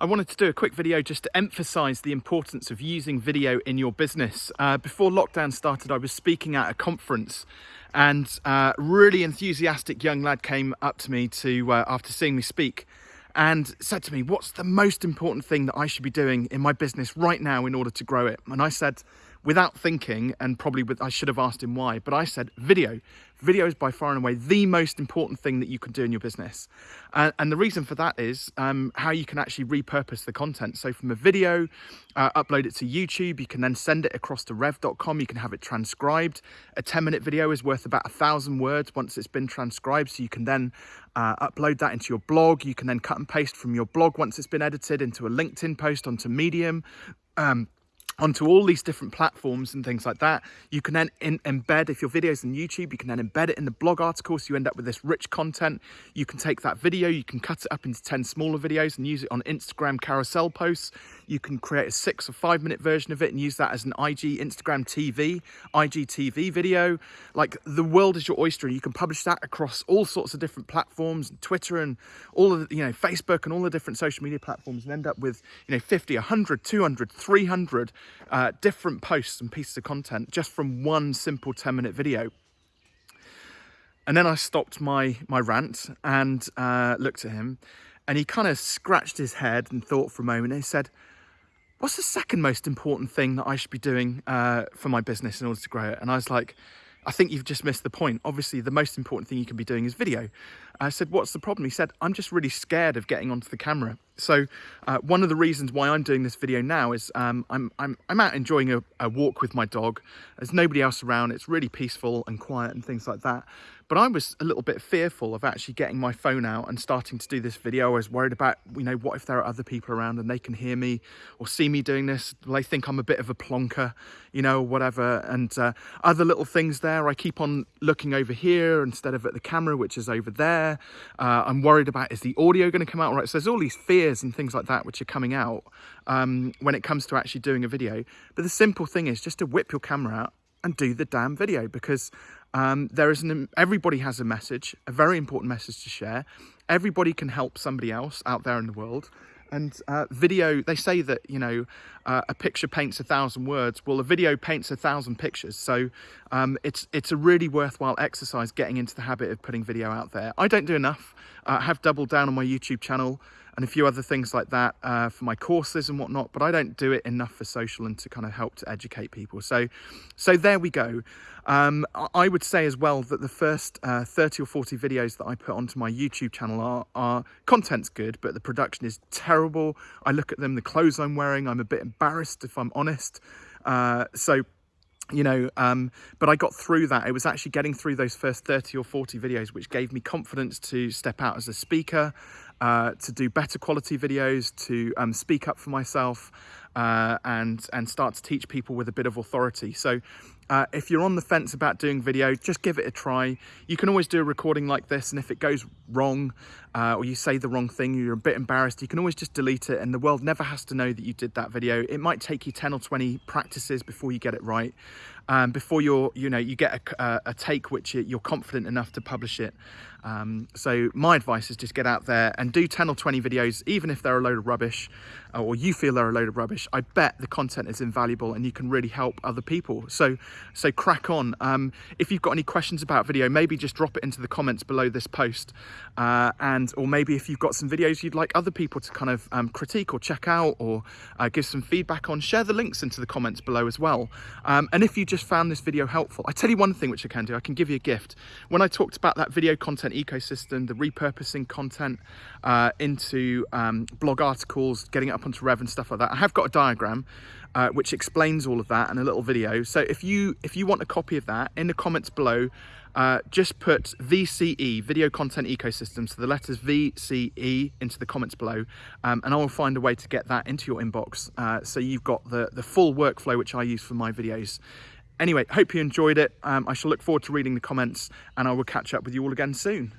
I wanted to do a quick video just to emphasize the importance of using video in your business. Uh, before lockdown started, I was speaking at a conference and a uh, really enthusiastic young lad came up to me to uh, after seeing me speak and said to me, what's the most important thing that I should be doing in my business right now in order to grow it? And I said, without thinking, and probably with, I should have asked him why, but I said video. Video is by far and away the most important thing that you can do in your business. Uh, and the reason for that is um, how you can actually repurpose the content. So from a video, uh, upload it to YouTube, you can then send it across to rev.com, you can have it transcribed. A 10 minute video is worth about a thousand words once it's been transcribed. So you can then uh, upload that into your blog. You can then cut and paste from your blog once it's been edited into a LinkedIn post onto Medium. Um, onto all these different platforms and things like that. You can then embed, if your video's on YouTube, you can then embed it in the blog article so you end up with this rich content. You can take that video, you can cut it up into 10 smaller videos and use it on Instagram carousel posts. You can create a six or five minute version of it and use that as an IG, Instagram TV, IGTV video. Like the world is your oyster and you can publish that across all sorts of different platforms, and Twitter and all of the, you know, Facebook and all the different social media platforms and end up with, you know, 50, 100, 200, 300 uh, different posts and pieces of content just from one simple 10 minute video. And then I stopped my, my rant and uh, looked at him and he kind of scratched his head and thought for a moment and he said, what's the second most important thing that I should be doing uh, for my business in order to grow it? And I was like, I think you've just missed the point. Obviously, the most important thing you can be doing is video. I said, what's the problem? He said, I'm just really scared of getting onto the camera. So uh, one of the reasons why I'm doing this video now is um, I'm, I'm, I'm out enjoying a, a walk with my dog. There's nobody else around. It's really peaceful and quiet and things like that. But I was a little bit fearful of actually getting my phone out and starting to do this video. I was worried about, you know, what if there are other people around and they can hear me or see me doing this? Will they think I'm a bit of a plonker, you know, whatever? And uh, other little things there. I keep on looking over here instead of at the camera, which is over there. Uh, I'm worried about, is the audio going to come out right? So there's all these fears and things like that which are coming out um, when it comes to actually doing a video. But the simple thing is just to whip your camera out and do the damn video because um, there is an, everybody has a message, a very important message to share. Everybody can help somebody else out there in the world. And uh, video, they say that, you know, uh, a picture paints a thousand words. Well, a video paints a thousand pictures. So um, it's, it's a really worthwhile exercise getting into the habit of putting video out there. I don't do enough. I have doubled down on my YouTube channel and a few other things like that uh, for my courses and whatnot, but I don't do it enough for social and to kind of help to educate people. So, so there we go. Um, I would say as well that the first uh, 30 or 40 videos that I put onto my YouTube channel are, are content's good, but the production is terrible. I look at them, the clothes I'm wearing, I'm a bit embarrassed if I'm honest. Uh, so you know um, but i got through that it was actually getting through those first 30 or 40 videos which gave me confidence to step out as a speaker uh, to do better quality videos, to um, speak up for myself uh, and, and start to teach people with a bit of authority. So uh, if you're on the fence about doing video, just give it a try. You can always do a recording like this, and if it goes wrong uh, or you say the wrong thing, you're a bit embarrassed, you can always just delete it, and the world never has to know that you did that video. It might take you 10 or 20 practices before you get it right, um, before you're, you know, you get a, a take which you're confident enough to publish it. Um, so my advice is just get out there and do 10 or 20 videos, even if they're a load of rubbish, uh, or you feel they're a load of rubbish. I bet the content is invaluable and you can really help other people. So so crack on. Um, if you've got any questions about video, maybe just drop it into the comments below this post. Uh, and or maybe if you've got some videos you'd like other people to kind of um, critique or check out or uh, give some feedback on, share the links into the comments below as well. Um, and if you just found this video helpful, I tell you one thing which I can do, I can give you a gift. When I talked about that video content ecosystem, the repurposing content uh, into um, blog articles, getting it up onto Rev and stuff like that, I have got a diagram uh, which explains all of that and a little video. So if you if you want a copy of that, in the comments below, uh, just put VCE, Video Content Ecosystem, so the letters VCE into the comments below, um, and I will find a way to get that into your inbox. Uh, so you've got the, the full workflow which I use for my videos. Anyway, hope you enjoyed it. Um, I shall look forward to reading the comments and I will catch up with you all again soon.